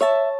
you